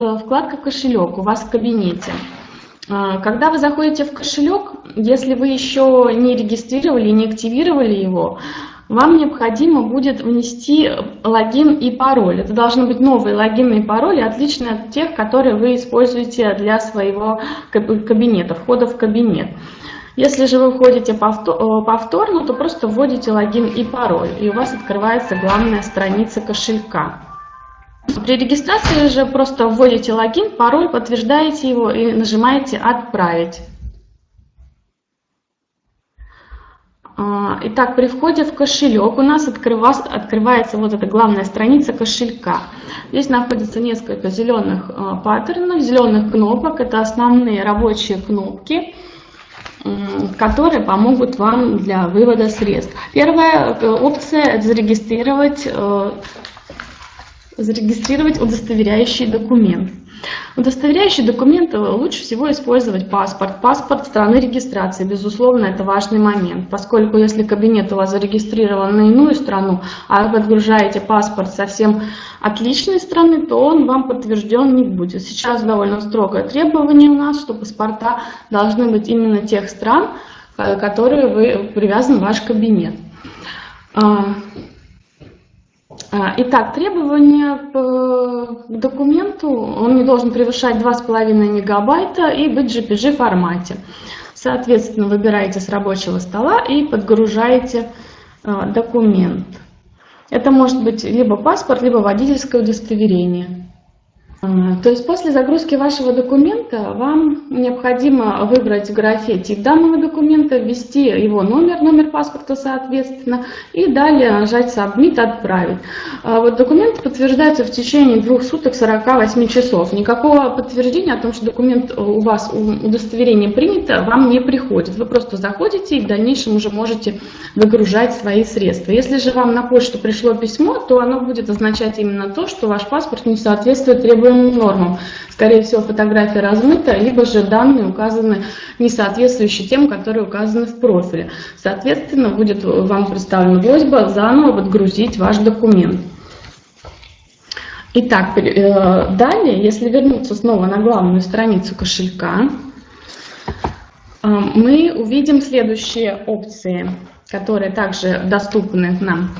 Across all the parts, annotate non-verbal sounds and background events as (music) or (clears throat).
вкладка «Кошелек» у вас в кабинете. А, когда вы заходите в кошелек, если вы еще не регистрировали, не активировали его, вам необходимо будет внести логин и пароль. Это должны быть новые логины и пароли, отличные от тех, которые вы используете для своего кабинета, входа в кабинет. Если же вы входите э, повторно, то просто вводите логин и пароль, и у вас открывается главная страница кошелька. При регистрации же просто вводите логин, пароль, подтверждаете его и нажимаете «Отправить». А, итак, при входе в кошелек у нас открывается вот эта главная страница кошелька. Здесь находится несколько зеленых а, паттернов, зеленых кнопок. Это основные рабочие кнопки, которые помогут вам для вывода средств. Первая э, опция – это зарегистрировать э, зарегистрировать удостоверяющий документ. Удостоверяющий документ лучше всего использовать паспорт. Паспорт страны регистрации, безусловно, это важный момент, поскольку если кабинет у вас зарегистрирован на иную страну, а вы подгружаете паспорт совсем отличной страны, то он вам подтвержден не будет. Сейчас довольно строгое требование у нас, что паспорта должны быть именно тех стран, к которые вы привязан ваш кабинет. А, итак, требования к документу, он не должен превышать 2,5 мегабайта и быть в JPG формате. Соответственно, выбираете с рабочего стола и подгружаете а, документ. Это может быть либо паспорт, либо водительское удостоверение. То есть после загрузки вашего документа вам необходимо выбрать в графе тип данного документа, ввести его номер, номер паспорта соответственно, и далее нажать Submit, отправить. А вот документ подтверждается в течение двух суток 48 часов. Никакого подтверждения о том, что документ у вас, удостоверение принято, вам не приходит. Вы просто заходите и в дальнейшем уже можете выгружать свои средства. Если же вам на почту пришло письмо, то оно будет означать именно то, что ваш паспорт не соответствует требованиям определенным нормам. Скорее всего, фотография размыта, либо же данные указаны не соответствующие тем, которые указаны в профиле. Соответственно, будет вам представлена просьба заново подгрузить ваш документ. Итак, э, далее, если вернуться снова на главную страницу кошелька, э, мы увидим следующие опции, которые также доступны нам.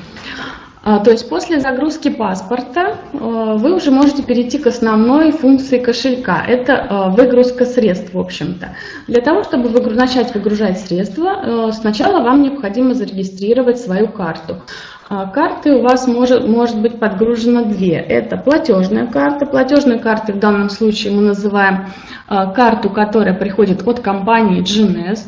А, то есть после загрузки паспорта э, вы уже можете перейти к основной функции кошелька. Это э, выгрузка средств, в общем-то. Для того, чтобы начать выгружать средства, э, сначала вам необходимо зарегистрировать свою карту. А, карты у вас может, может быть подгружено две. Это платежная карта. Платежной картой в данном случае мы называем карту, которая приходит от компании GNS.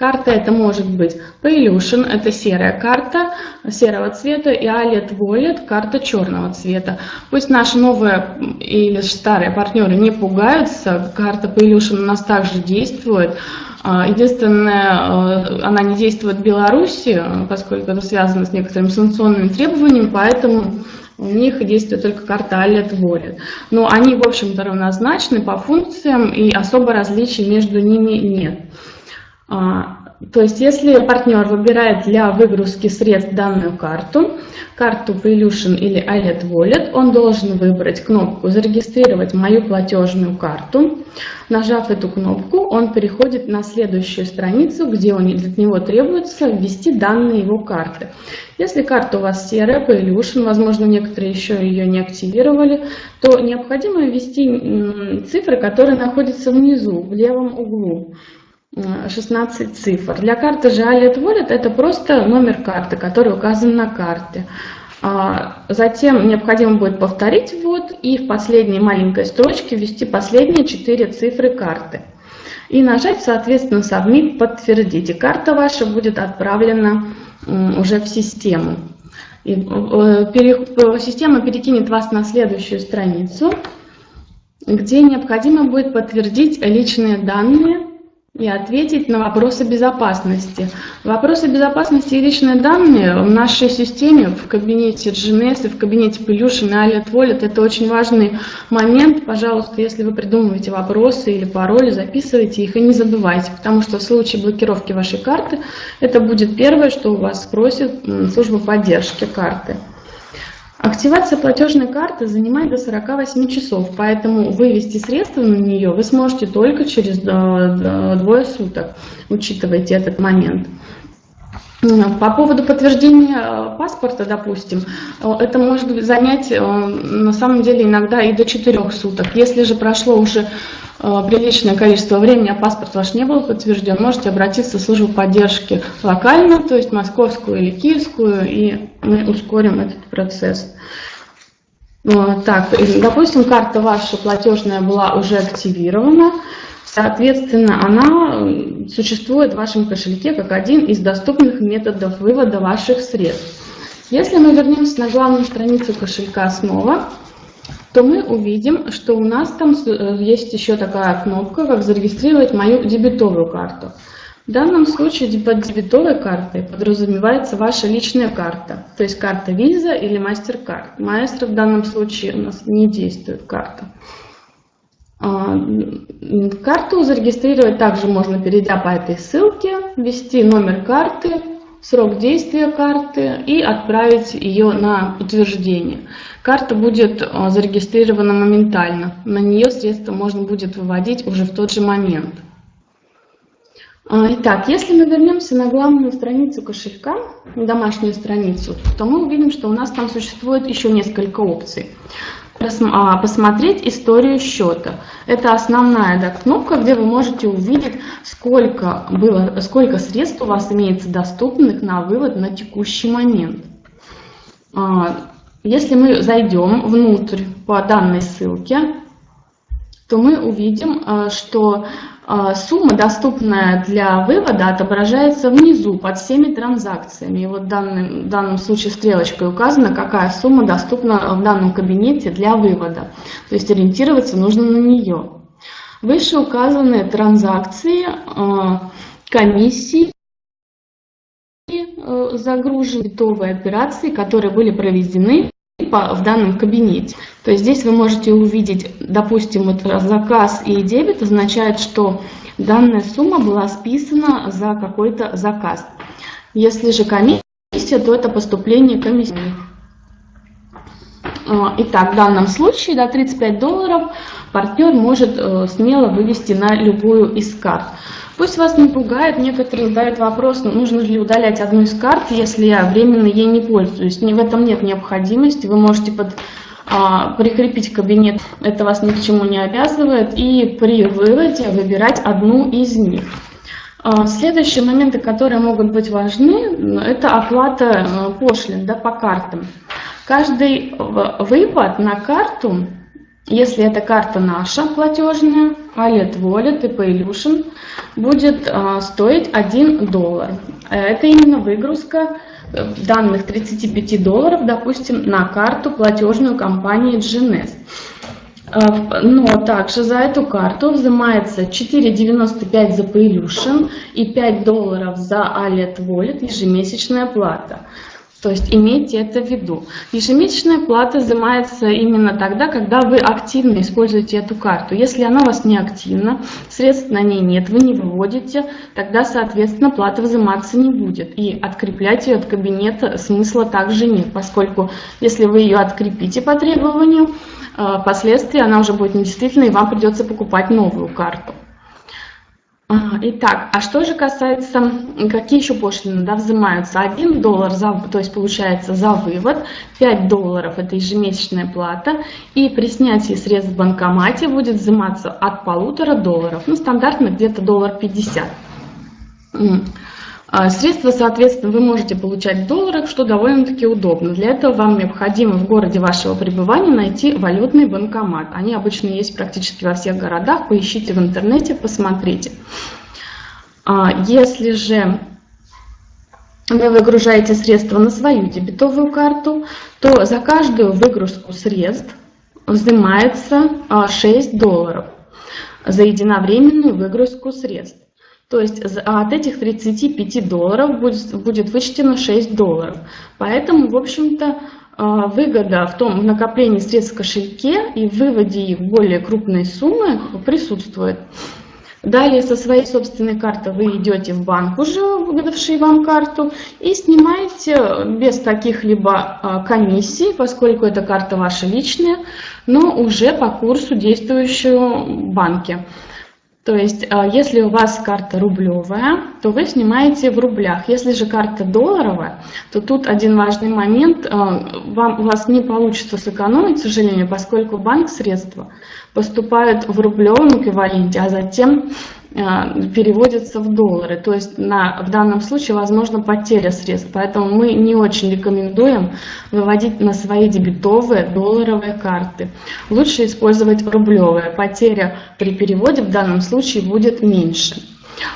Карта это может быть Paylution, это серая карта серого цвета, и Allet Wallet, карта черного цвета. Пусть наши новые или старые партнеры не пугаются, карта Paylution у нас также действует. А, единственное, э, она не действует в Беларуси, поскольку это связано с некоторыми санкционными требованиями, поэтому у них действует только карта Allet Wallet. Но они, в общем-то, равнозначны по функциям, и особо различий между ними нет. А, то есть, если партнер выбирает для выгрузки средств данную карту, карту Prelution или iLet Wallet, он должен выбрать кнопку «Зарегистрировать мою платежную карту». Нажав эту кнопку, он переходит на следующую страницу, где для него требуется ввести данные его карты. Если карта у вас серая, Prelution, возможно, некоторые еще ее не активировали, то необходимо ввести цифры, которые находятся внизу, в левом углу. 16 цифр. Для карты же Alert Wallet это просто номер карты, который указан на карте. А, затем необходимо будет повторить ввод и в последней маленькой строчке ввести последние 4 цифры карты. И нажать, соответственно, Submit, подтвердить. И карта ваша будет отправлена уже в систему. И, э, система перекинет вас на следующую страницу, где необходимо будет подтвердить личные данные и ответить на вопросы безопасности. Вопросы безопасности и личные данные в нашей системе, в кабинете GNS и в кабинете и Alert Wallet, это очень важный момент. Пожалуйста, если вы придумываете вопросы или пароли, записывайте их и не забывайте, потому что в случае блокировки вашей карты это будет первое, что у вас спросит служба поддержки карты. Активация платежной карты занимает до 48 часов, поэтому вывести средства на нее вы сможете только через двое суток, учитывайте этот момент. По поводу подтверждения э, паспорта, допустим, э, это может занять э, на самом деле иногда и до 4 суток. Если же прошло уже приличное количество времени, а паспорт ваш не был подтвержден, можете обратиться в службу поддержки локально, то есть московскую или киевскую, и мы ускорим этот процесс. Так, допустим, карта ваша платежная была уже активирована. Соответственно, она существует в вашем кошельке как один из доступных методов вывода ваших средств. Если мы вернемся на главную страницу кошелька снова, то мы увидим, что у нас там э, есть еще такая кнопка, как зарегистрировать мою дебетовую карту. В данном случае под дебетовой картой подразумевается ваша личная карта, то есть карта Visa или MasterCard. Маэстро в данном случае у нас не действует карта. А, карту зарегистрировать также можно, перейдя по этой ссылке, ввести номер карты, срок действия карты и отправить ее на утверждение. Карта будет а, зарегистрирована моментально. На нее средства можно будет выводить уже в тот же момент. А, итак, если мы вернемся на главную страницу кошелька, домашнюю страницу, то мы увидим, что у нас там существует еще несколько опций. А, посмотреть историю счета. Это основная да, кнопка, где вы можете увидеть, сколько, было, сколько средств у вас имеется доступных на вывод на текущий момент. А, если мы зайдем внутрь по данной ссылке, то мы увидим, а, что сумма, доступная для вывода, отображается внизу под всеми транзакциями. И вот в данном, в данном случае стрелочкой указано, какая сумма доступна в данном кабинете для вывода. То есть ориентироваться нужно на нее. Выше указаны транзакции, а, комиссии, э, загружены готовые операции, которые были проведены в данном кабинете. То есть здесь вы можете увидеть, допустим, вот заказ и дебет означает, что данная сумма была списана за какой-то заказ. Если же комиссия, то это поступление комиссии. А, итак, в данном случае до 35 долларов партнер может э, смело вывести на любую из карт. Пусть вас не пугает, некоторые задают вопрос, нужно ли удалять одну из карт, если я временно ей не пользуюсь. В этом нет необходимости, вы можете под, а, прикрепить кабинет, это вас ни к чему не обязывает, и при выводе выбирать одну из них. А, следующие моменты, которые могут быть важны, это оплата э, пошлин да, по картам. Каждый выпад на карту если эта карта наша платежная, Allet Wallet и Paylution, будет а, стоить 1 доллар. Это именно выгрузка э, данных 35 долларов, допустим, на карту платежную компании GNS. А, но также за эту карту взимается 4,95 за Paylution и 5 долларов за Allet Wallet ежемесячная плата. То есть имейте это в виду. Ежемесячная плата взимается именно тогда, когда вы активно используете эту карту. Если она у вас не активна, средств на ней нет, вы не выводите, тогда, соответственно, плата взиматься не будет. И откреплять ее от кабинета смысла также нет, поскольку если вы ее открепите по требованию, э, впоследствии она уже будет недействительной, и вам придется покупать новую карту. Итак, а что же касается, какие еще пошлины да, взимаются? 1 доллар, за, то есть получается за вывод, 5 долларов это ежемесячная плата, и при снятии средств в банкомате будет взиматься от полутора долларов, ну стандартно где-то доллар 50. А, средства, соответственно, вы можете получать в долларах, что довольно-таки удобно. Для этого вам необходимо в городе вашего пребывания найти валютный банкомат. Они обычно есть практически во всех городах. Поищите в интернете, посмотрите. А, если же вы выгружаете средства на свою дебетовую карту, то за каждую выгрузку средств взимается 6 а, долларов за единовременную выгрузку средств. То есть от этих 35 долларов будет, будет вычтено 6 долларов. Поэтому, в общем-то, а, выгода в том в накоплении средств в кошельке и в выводе их в более крупные суммы присутствует. Далее со своей собственной карты вы идете в банк, уже выдавший вам карту, и снимаете без каких-либо а, комиссий, поскольку эта карта ваша личная, но уже по курсу действующего в банке. То есть, а, если у вас карта рублевая, то вы снимаете в рублях. Если же карта долларовая, то тут один важный момент. А, вам, у вас не получится сэкономить, к сожалению, поскольку банк средства поступают в рублевом эквиваленте, а затем а, переводятся в доллары. То есть на, в данном случае возможно потеря средств. Поэтому мы не очень рекомендуем выводить на свои дебетовые долларовые карты. Лучше использовать рублевые. Потеря при переводе в данном случае будет меньше.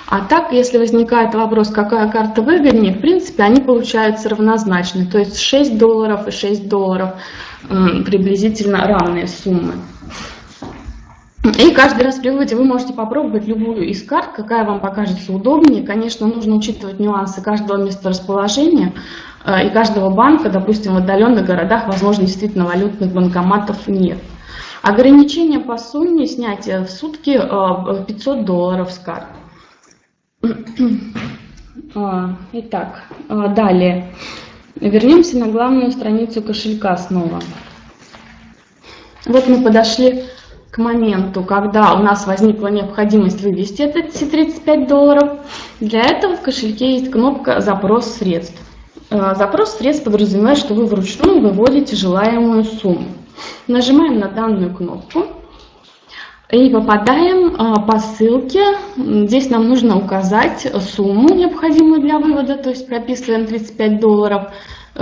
А так, если возникает вопрос, какая карта выгоднее, в принципе, они получаются равнозначны. То есть 6 долларов и 6 долларов приблизительно равные суммы. И каждый раз при выводе вы можете попробовать любую из карт, какая вам покажется удобнее. Конечно, нужно учитывать нюансы каждого месторасположения э, и каждого банка. Допустим, в отдаленных городах, возможно, действительно валютных банкоматов нет. Ограничение по сумме снятия в сутки 500 э, долларов с карт. (clears throat) А, итак, э, далее. Вернемся на главную страницу кошелька снова. Вот мы подошли к моменту, когда у нас возникла необходимость вывести эти 35 долларов, для этого в кошельке есть кнопка «Запрос средств». Э, запрос средств подразумевает, что вы вручную выводите желаемую сумму. Нажимаем на данную кнопку и попадаем э, по ссылке. Здесь нам нужно указать сумму, необходимую для вывода, то есть прописываем 35 долларов,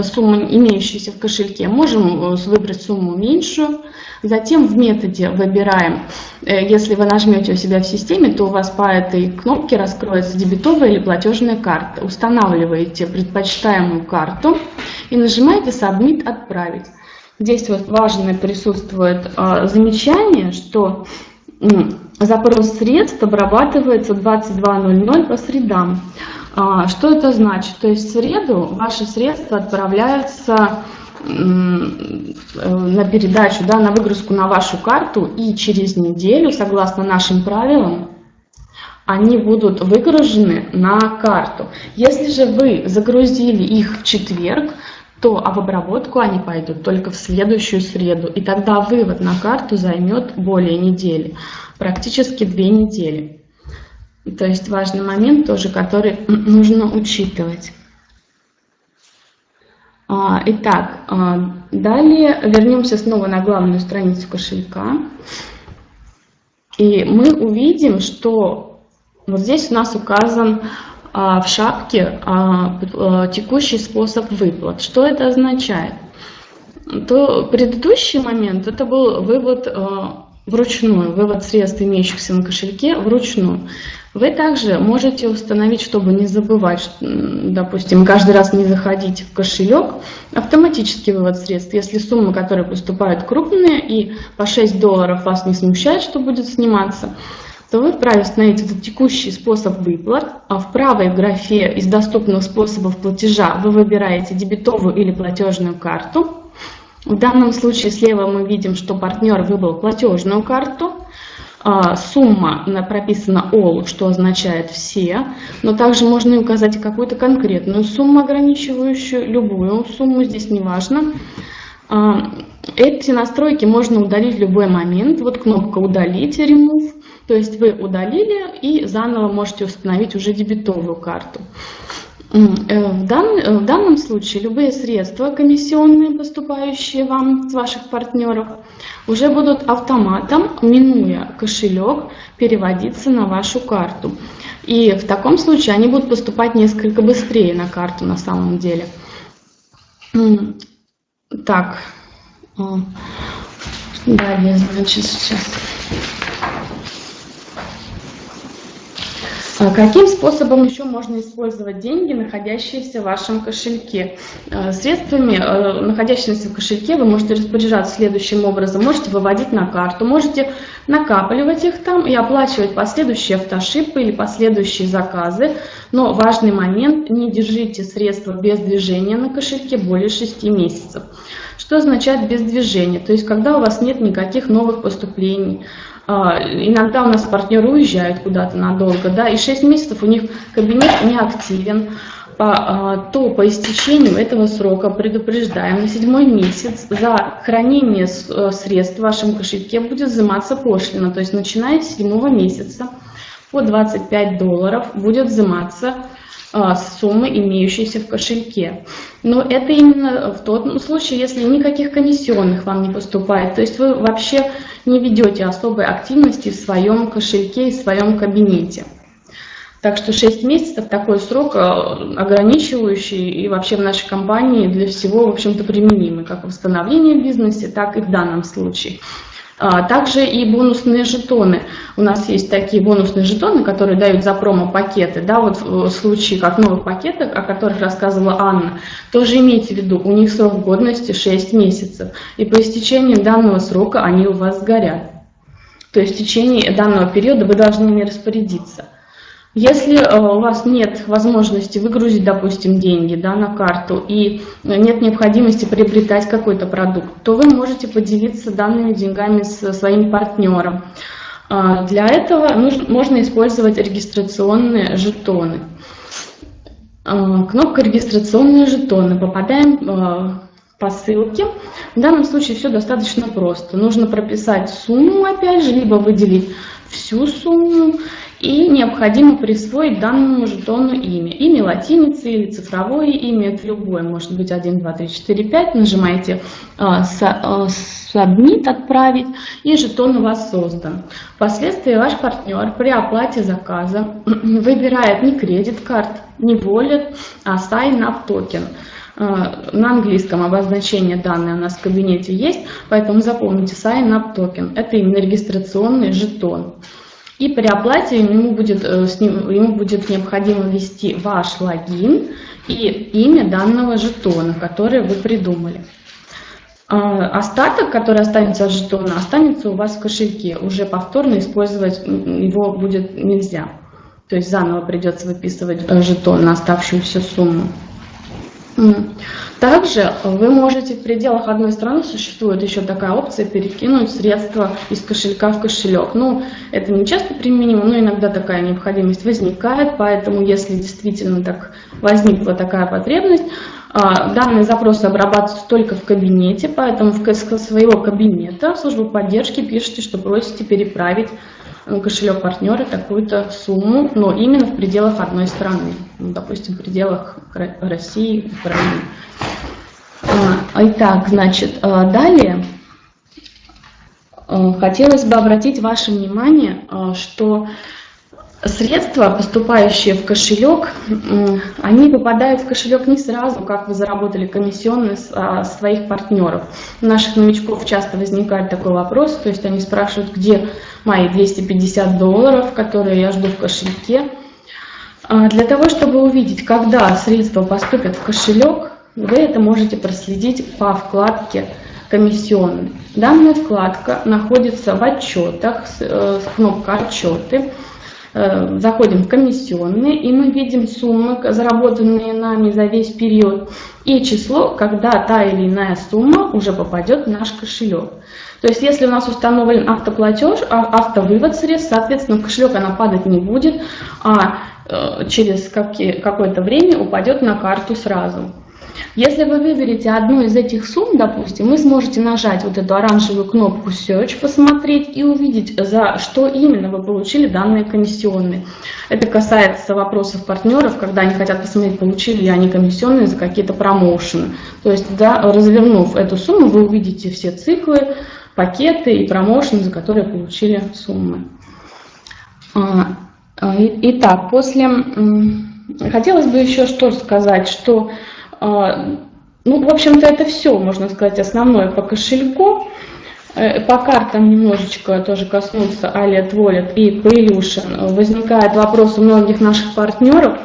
сумму, имеющуюся в кошельке. Можем э, выбрать сумму меньшую. Затем в методе выбираем, э, если вы нажмете у себя в системе, то у вас по этой кнопке раскроется дебетовая или платежная карта. Устанавливаете предпочитаемую карту и нажимаете «Submit. Отправить». Здесь вот важно присутствует э, замечание, что запрос средств обрабатывается 22.00 по средам. А, что это значит? То есть в среду ваши средства отправляются на передачу, да, на выгрузку на вашу карту, и через неделю, согласно нашим правилам, они будут выгружены на карту. Если же вы загрузили их в четверг, то а в обработку они пойдут только в следующую среду. И тогда вывод на карту займет более недели, практически две недели. То есть важный момент тоже, который (clears throat) нужно учитывать. А, итак, а, далее вернемся снова на главную страницу кошелька. И мы увидим, что вот здесь у нас указан а, в шапке текущий способ выплат. Что это означает? То предыдущий момент это был вывод вручную, вывод средств, имеющихся на кошельке, вручную. Вы также можете установить, чтобы не забывать, допустим, каждый раз не заходить в кошелек, автоматический вывод средств. Если суммы, которые поступают крупные и по 6 долларов вас не смущает, что будет сниматься, то вы вправе установить этот текущий способ выплат, а в правой графе из доступных способов платежа вы выбираете дебетовую или платежную карту. В данном случае слева мы видим, что партнер выбрал платежную карту, а, сумма прописана all, что означает все, но также можно указать и какую-то конкретную сумму, ограничивающую любую сумму, здесь не важно. А, эти настройки можно удалить в любой момент. Вот кнопка «Удалить» remove, то есть вы удалили и заново можете установить уже дебетовую карту. Э, в, дан, э, в данном случае любые средства комиссионные, поступающие вам с ваших партнеров, уже будут автоматом, минуя кошелек, переводиться на вашу карту. И в таком случае они будут поступать несколько быстрее на карту на самом деле. Так, далее, значит, сейчас. Каким способом еще можно использовать деньги, находящиеся в вашем кошельке? Э, средствами, э, находящимися в кошельке, вы можете распоряжаться следующим образом. Можете выводить на карту, можете накапливать их там и оплачивать последующие автошипы или последующие заказы. Но важный момент, не держите средства без движения на кошельке более 6 месяцев. Что означает без движения? То есть, когда у вас нет никаких новых поступлений, а, иногда у нас партнеры уезжают куда-то надолго, да, и 6 месяцев у них кабинет не активен, а, то по истечению этого срока предупреждаем, на седьмой месяц за хранение э, средств в вашем кошельке будет взиматься пошлина, то есть начиная с седьмого месяца. По 25 долларов будет взиматься а, суммы, имеющиеся в кошельке. Но это именно в тот случае, если никаких комиссионных вам не поступает. То есть вы вообще не ведете особой активности в своем кошельке и в своем кабинете. Так что 6 месяцев такой срок а, ограничивающий и вообще в нашей компании для всего, в общем-то, применимый, как в восстановлении в бизнесе, так и в данном случае. А, также и бонусные жетоны. У нас есть такие бонусные жетоны, которые дают за промо-пакеты. Да, вот в случае как новых пакетов, о которых рассказывала Анна, тоже имейте в виду, у них срок годности 6 месяцев. И по истечении данного срока они у вас сгорят. То есть в течение данного периода вы должны ими распорядиться. Если э, у вас нет возможности выгрузить, допустим, деньги да, на карту и нет необходимости приобретать какой-то продукт, то вы можете поделиться данными деньгами со своим партнером. А, для этого нужно, можно использовать регистрационные жетоны. А, кнопка «Регистрационные жетоны». Попадаем э, по ссылке. В данном случае все достаточно просто. Нужно прописать сумму, опять же, либо выделить всю сумму, и необходимо присвоить данному жетону имя. Имя латиницы или цифровое имя, это любое, может быть 1, 2, 3, 4, 5. Нажимаете а, а, «Submit» «Отправить» и жетон у вас создан. Впоследствии ваш партнер при оплате заказа (clears throat) выбирает не кредит карт, не wallet, а Sign Up Token. А, на английском обозначение данные у нас в кабинете есть, поэтому запомните Sign Up Token. Это именно регистрационный жетон. И при оплате ему будет, э, ему будет необходимо ввести ваш логин и имя данного жетона, который вы придумали. А, остаток, который останется от жетона, останется у вас в кошельке. Уже повторно использовать его будет нельзя. То есть заново придется выписывать э, жетон на оставшуюся сумму. Также вы можете в пределах одной страны, существует еще такая опция, перекинуть средства из кошелька в кошелек. Ну, это не часто применимо, но иногда такая необходимость возникает, поэтому если действительно так возникла такая потребность, а, данные запросы обрабатываются только в кабинете, поэтому в своего кабинета в службу поддержки пишите, что просите переправить кошелек партнера такую-то сумму, но именно в пределах одной страны, ну, допустим, в пределах России, Украины. А, итак, значит, а, далее а, хотелось бы обратить ваше внимание, что Средства, поступающие в кошелек, они попадают в кошелек не сразу, как вы заработали комиссионные а, своих партнеров. У наших новичков часто возникает такой вопрос, то есть они спрашивают, где мои 250 долларов, которые я жду в кошельке. А, для того, чтобы увидеть, когда средства поступят в кошелек, вы это можете проследить по вкладке комиссионный. Данная вкладка находится в отчетах, э, с кнопкой «Отчеты». Э, заходим в комиссионные, и мы видим суммы, заработанные нами за весь период, и число, когда та или иная сумма уже попадет в наш кошелек. То есть, если у нас установлен автоплатеж, а, автовывод средств, соответственно, в кошелек она падать не будет, а э, через какое-то время упадет на карту сразу. Если вы выберете одну из этих сумм, допустим, вы сможете нажать вот эту оранжевую кнопку Search, посмотреть и увидеть, за что именно вы получили данные комиссионные. Это касается вопросов партнеров, когда они хотят посмотреть, получили ли они комиссионные за какие-то промоушены. То есть, да, развернув эту сумму, вы увидите все циклы, пакеты и промоушены, за которые получили суммы. А, а, итак, после... Хотелось бы еще что сказать, что ну, в общем-то, это все, можно сказать, основное по кошельку. Э, по картам немножечко тоже коснуться Allied Wallet и Paylution. Возникает вопрос у многих наших партнеров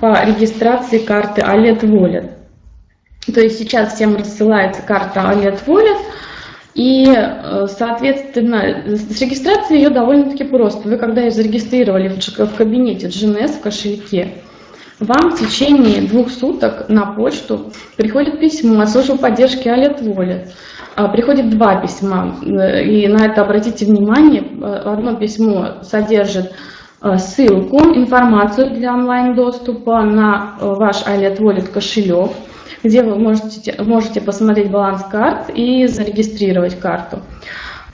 по регистрации карты Allied Wallet. То есть сейчас всем рассылается карта Allied Wallet, и, э, соответственно, с регистрацией ее довольно-таки просто. Вы когда ее зарегистрировали в кабинете GNS в кошельке, вам в течение двух суток на почту приходит письмо от службы поддержки Alert Wallet. А, приходит два письма, э, и на это обратите внимание. Одно письмо содержит ссылку, информацию для онлайн-доступа на ваш Alert Wallet кошелек, где вы можете, можете посмотреть баланс карт и зарегистрировать карту.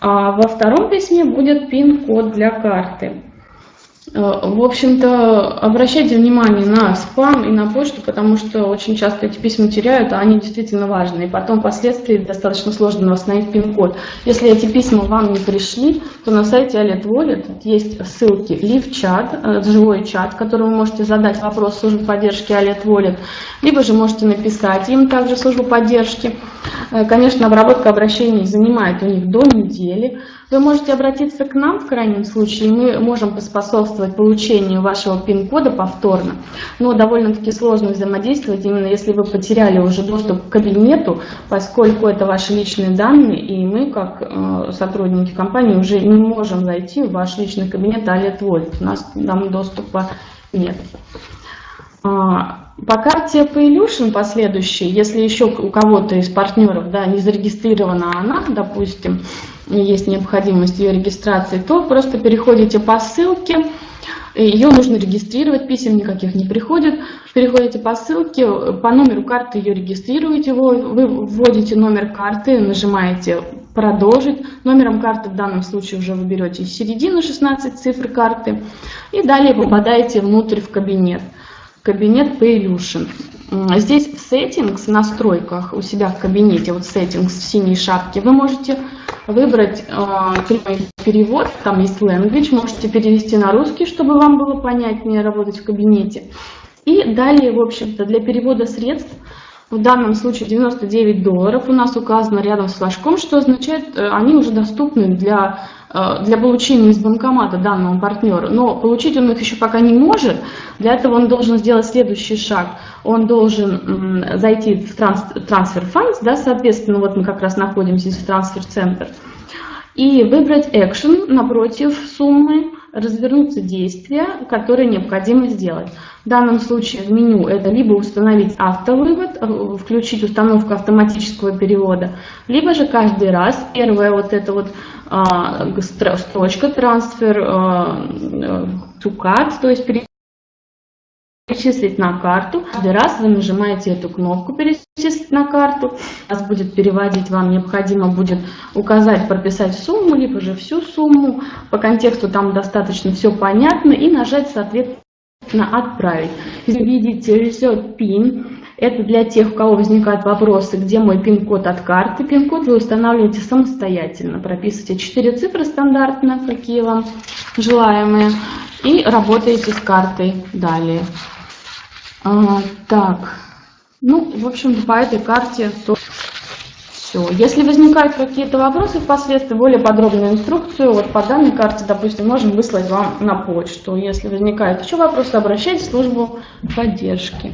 А во втором письме будет пин-код для карты. Э, в общем-то, обращайте внимание на спам и на почту, потому что очень часто эти письма теряют, а они действительно важны. И потом впоследствии достаточно сложно восстановить пин-код. Если эти письма вам не пришли, то на сайте Alert Wallet есть ссылки лив-чат, э, живой чат, в котором вы можете задать вопрос службы поддержки Alert Wallet, либо же можете написать им также службу поддержки. Э, конечно, обработка обращений занимает у них до недели. Вы можете обратиться к нам в крайнем случае, мы можем поспособствовать получению вашего пин-кода повторно, но довольно-таки сложно взаимодействовать, именно если вы потеряли уже доступ к кабинету, поскольку это ваши личные данные, и мы, как э, сотрудники компании, уже не можем зайти в ваш личный кабинет Alert Wallet, у нас там доступа нет. А, по карте Paylution последующей, если еще у кого-то из партнеров да, не зарегистрирована она, допустим, есть необходимость ее регистрации, то просто переходите по ссылке, ее нужно регистрировать, писем никаких не приходит. Переходите по ссылке, по номеру карты ее регистрируете, вы вводите номер карты, нажимаете «Продолжить». Номером карты в данном случае уже вы берете середину 16 цифр карты и далее попадаете внутрь в кабинет кабинет Paylution. Здесь в Settings, в настройках у себя в кабинете, вот Settings в синей шапке, вы можете выбрать э, перевод, там есть Language, можете перевести на русский, чтобы вам было понятнее работать в кабинете. И далее, в общем-то, для перевода средств, в данном случае 99 долларов у нас указано рядом с флажком, что означает, э, они уже доступны для для получения из банкомата данного партнера, но получить он их еще пока не может. Для этого он должен сделать следующий шаг. Он должен зайти в трансфер фонд, да, соответственно, вот мы как раз находимся в трансфер-центр, и выбрать Action напротив суммы, развернуться действия, которые необходимо сделать. В данном случае в меню это либо установить автовывод, э, включить установку автоматического перевода, либо же каждый раз, первая вот эта вот а, строчка трансфер а, to card, то есть перечислить на карту. Каждый раз вы нажимаете эту кнопку «Перечислить на карту». Вас будет переводить, вам необходимо будет указать, прописать сумму, либо же всю сумму. По контексту там достаточно все понятно и нажать соответственно «Отправить». Если видите «Reset PIN», это для тех, у кого возникают вопросы, где мой пин-код от карты. Пин-код вы устанавливаете самостоятельно. Прописываете 4 цифры стандартно, какие вам желаемые, и работаете с картой далее. А, так, ну, в общем-то, по этой карте то все. Если возникают какие-то вопросы впоследствии, более подробную инструкцию, вот по данной карте, допустим, можем выслать вам на почту. Если возникают еще вопросы, обращайтесь в службу поддержки.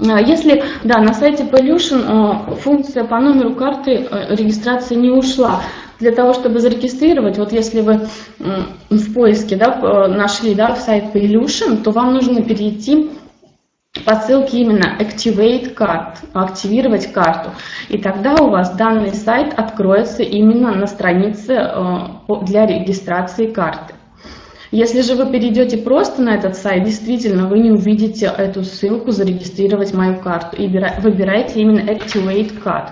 А, если, да, на сайте Pollution а, функция по номеру карты а, регистрации не ушла. Для того, чтобы зарегистрировать, вот если вы в поиске да, нашли да, сайт Pollution, то вам нужно перейти по ссылке именно Activate Card, активировать карту. И тогда у вас данный сайт откроется именно на странице для регистрации карты. Если же вы перейдете просто на этот сайт, действительно, вы не увидите эту ссылку «Зарегистрировать мою карту» и выбираете именно Activate Card.